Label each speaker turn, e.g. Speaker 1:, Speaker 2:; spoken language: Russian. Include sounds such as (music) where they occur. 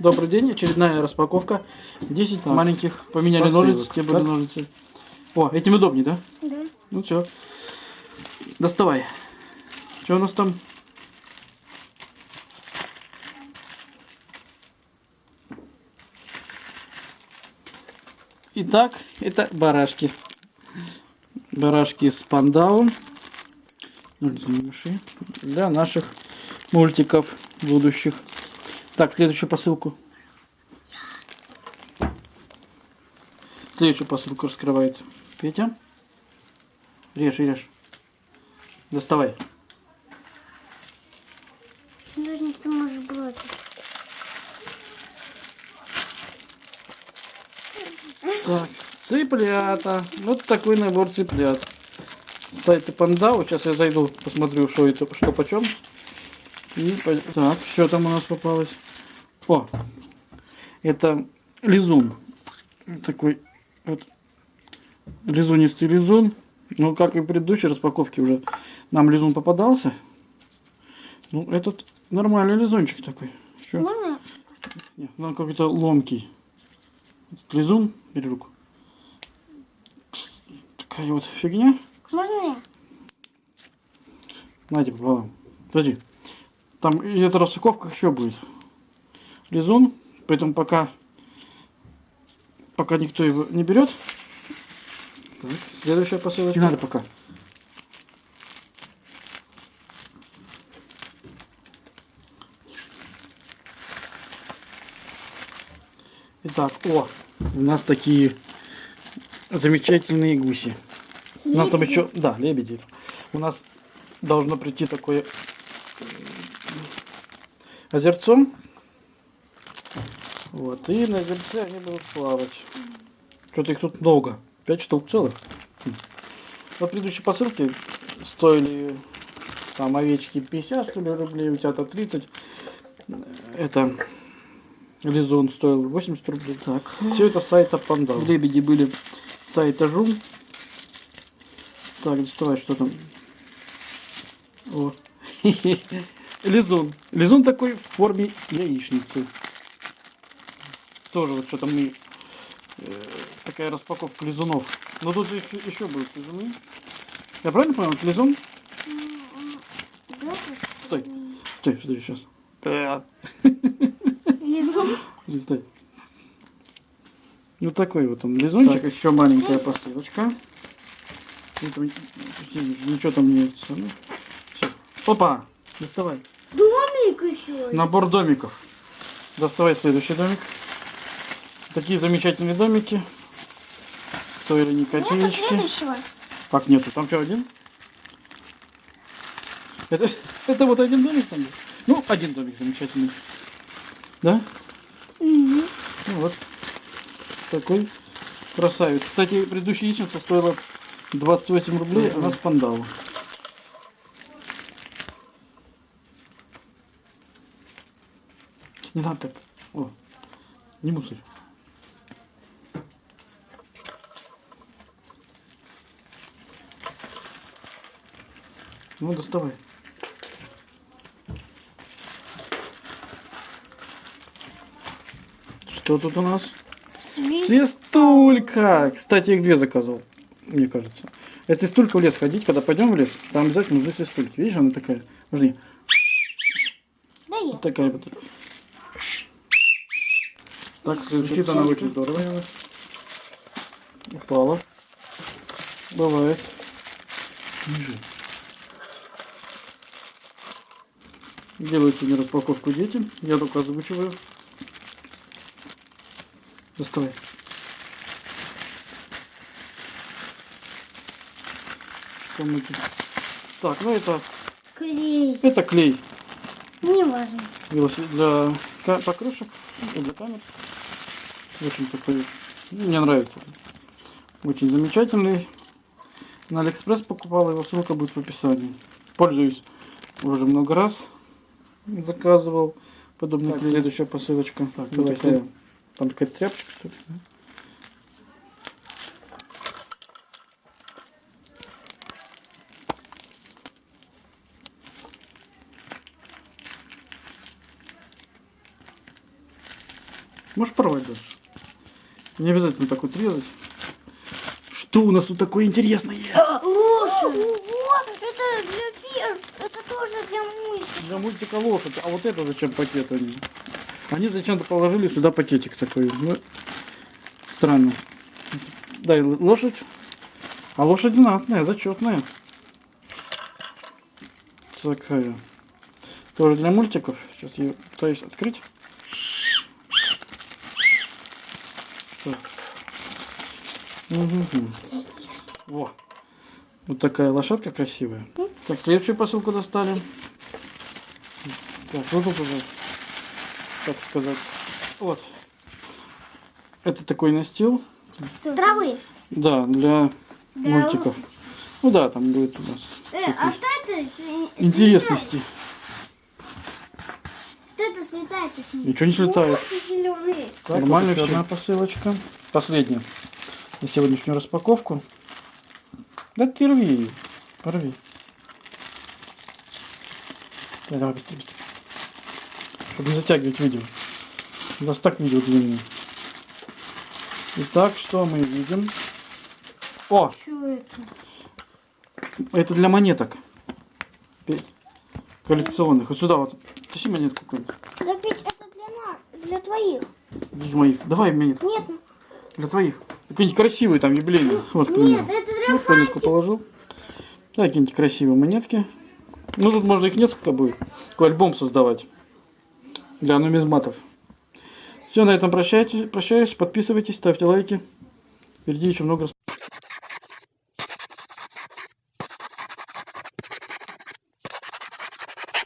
Speaker 1: Добрый день, очередная распаковка. 10 маленьких. Поменяли
Speaker 2: посылок,
Speaker 1: ножницы, те были
Speaker 2: так?
Speaker 1: ножницы. О, этим удобнее, да?
Speaker 3: Да.
Speaker 1: Ну все. Доставай. Что у нас там? Итак, это барашки. Барашки с пандау. Замеши. Для наших мультиков будущих. Так, следующую посылку. Следующую посылку раскрывает Петя. Режь, режь. Доставай.
Speaker 3: Ножницы можешь бросить.
Speaker 1: Так, цыплята. Вот такой набор цыплят. С сайта Пандау. Сейчас я зайду, посмотрю, что это, что почем. И, так, что там у нас попалось? О, это лизун. Такой вот лизунистый лизун. Ну, как и в предыдущей распаковке уже нам лизун попадался. Ну, этот нормальный лизунчик такой. Что?
Speaker 3: Можно?
Speaker 1: Нет, он какой-то ломкий. Лизун, бери руку. Такая вот фигня.
Speaker 3: Можно?
Speaker 1: Знаете, пополам. Подожди. Там и эта распаковка еще будет. Лизун. Поэтому пока пока никто его не берет. Так, следующая посылочка. Не надо пока. Итак, о, у нас такие замечательные гуси. У нас там еще, да, лебеди. У нас должно прийти такое э, озерцо. Вот, и на озерце они будут плавать. Что-то их тут много. Пять штук целых. Хм. Вот предыдущие посылки стоили там овечки 50 что ли, рублей, у тебя-то 30. Это Лизон стоил 80 рублей. Так, все это сайта Панда. Лебеди были сайта Жум. Так, доставай, что там. О. (laughs) Лизун. Лизун такой в форме яичницы. Тоже вот что-то мы... э, такая распаковка лизунов. Но тут еще, еще будут лизуны. Я правильно понял? Это лизун?
Speaker 3: Бросишь?
Speaker 1: Стой. Стой, стой, сейчас.
Speaker 3: Лизун?
Speaker 1: Стой. Вот такой вот он лизунчик. Так, еще маленькая посылочка. Ничего там нет. Ну, всё. Опа! Доставай.
Speaker 3: Домик еще.
Speaker 1: Набор домиков. Доставай следующий домик. Такие замечательные домики. Стоили не
Speaker 3: Нету
Speaker 1: копеечки.
Speaker 3: следующего?
Speaker 1: Как нету? Там что, один? Это, это вот один домик там? есть? Ну, один домик замечательный. Да?
Speaker 3: Мгм.
Speaker 1: Ну вот. Такой красавец. Кстати, предыдущая яичница стоила 28 рублей, она с пандалу. Не надо так. О, не мусорь. Ну, доставай. Что тут у нас?
Speaker 3: Свист.
Speaker 1: Свистулька! Кстати, их две заказывал, мне кажется. Это свистулька в лес ходить, когда пойдем в лес, там обязательно нужны свистульки. Видишь, она такая.
Speaker 3: Да я.
Speaker 1: Вот такая вот. Так, звучит она очень здорово. Упала. Бывает. Ниже. Делаю сегодня распаковку детям. Я только озвучиваю. Доставай. Что мы тут? Так, ну это,
Speaker 3: Клей.
Speaker 1: это клей.
Speaker 3: Не важно.
Speaker 1: велосипед для покрышек и для камер. Очень такой, мне нравится. Очень замечательный. На Алиэкспресс покупал его, ссылка будет в описании. Пользуюсь уже много раз. Заказывал подобный клей. Следующая посылочка. Так,
Speaker 2: Ну, такая.
Speaker 1: Там какая-то тряпочка, что ли? Можешь порвать даже. Не обязательно так вот резать. Что у нас тут такое интересное?
Speaker 3: Лошадь. Ого, это для тоже для мультика.
Speaker 1: Для мультика лошадь. А вот это зачем пакет они? Они зачем-то положили сюда пакетик такой. Ну, странно. Дай лошадь. А лошадь знатная, зачетная. Такая. Тоже для мультиков. Сейчас я пытаюсь открыть. Так. Мгм. Во. Вот такая лошадка красивая. Так, следующую посылку достали. Так, вот тут уже, как сказать, вот. Это такой настил,
Speaker 3: Травы.
Speaker 1: да, для
Speaker 3: Для
Speaker 1: мультиков. Ну да, там будет у нас
Speaker 3: Э, а что это?
Speaker 1: интересности.
Speaker 3: Что это слетает с ним?
Speaker 1: Ничего не слетает.
Speaker 3: зеленые.
Speaker 1: Нормально, еще одна посылочка. Последняя. На сегодняшнюю распаковку. Да ты рви ее. Порви. Давай, давай, быстрее, быстрее. Чтобы не затягивать видео. У вас так видео длинное. Итак, что мы видим? О,
Speaker 3: Что это?
Speaker 1: это для монеток. Коллекционных. Вот сюда вот. Тащи монетку какую-нибудь.
Speaker 3: Да ведь это для нас, для твоих.
Speaker 1: Из моих. Давай монетку.
Speaker 3: Нет,
Speaker 1: Для твоих. Какие-нибудь красивые там юбилейные. Вот,
Speaker 3: нет, это для
Speaker 1: Вот монетку положил. Да, какие-нибудь красивые монетки. Ну, тут можно их несколько будет. Такой альбом создавать. Для нумизматов. Все, на этом прощайте, прощаюсь. Подписывайтесь, ставьте лайки. Впереди еще много